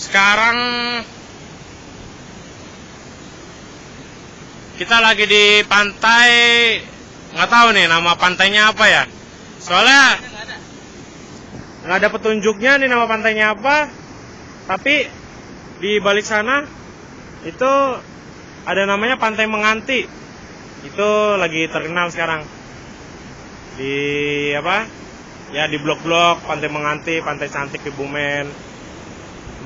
sekarang kita lagi di pantai nggak tahu nih nama pantainya apa ya. Soalnya nggak ada petunjuknya nih nama pantainya apa tapi di balik sana itu ada namanya pantai menganti. Itu lagi terkenal sekarang. Di apa? Ya di blok-blok pantai menganti pantai cantik di Bumen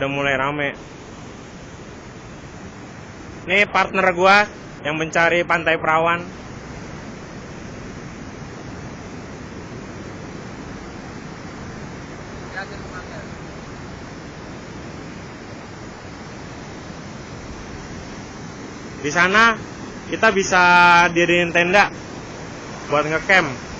udah mulai rame. Ini partner gua yang mencari pantai perawan. Di sana kita bisa diriin tenda buat ngecamp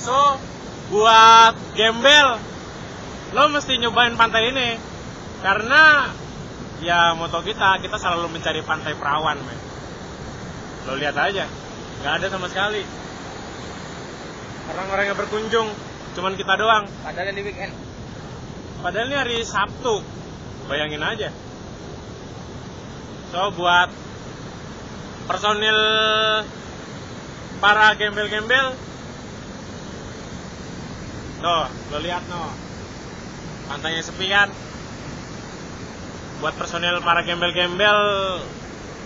So, buat gembel, lo mesti nyobain pantai ini. Karena ya moto kita, kita selalu mencari pantai perawan, men. Lo lihat aja, nggak ada sama sekali. Orang-orang yang berkunjung, cuman kita doang. Padahal di weekend. Padahal ini hari Sabtu. Bayangin aja. So, buat personil para gembel-gembel Tuh, lo lihat no. Pantainya sepi kan? Buat personil para gembel-gembel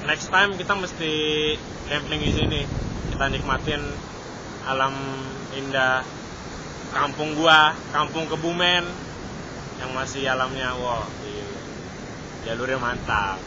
next time kita mesti camping di sini. Kita nikmatin alam indah kampung gua, kampung Kebumen yang masih alamnya wow, jalurnya mantap.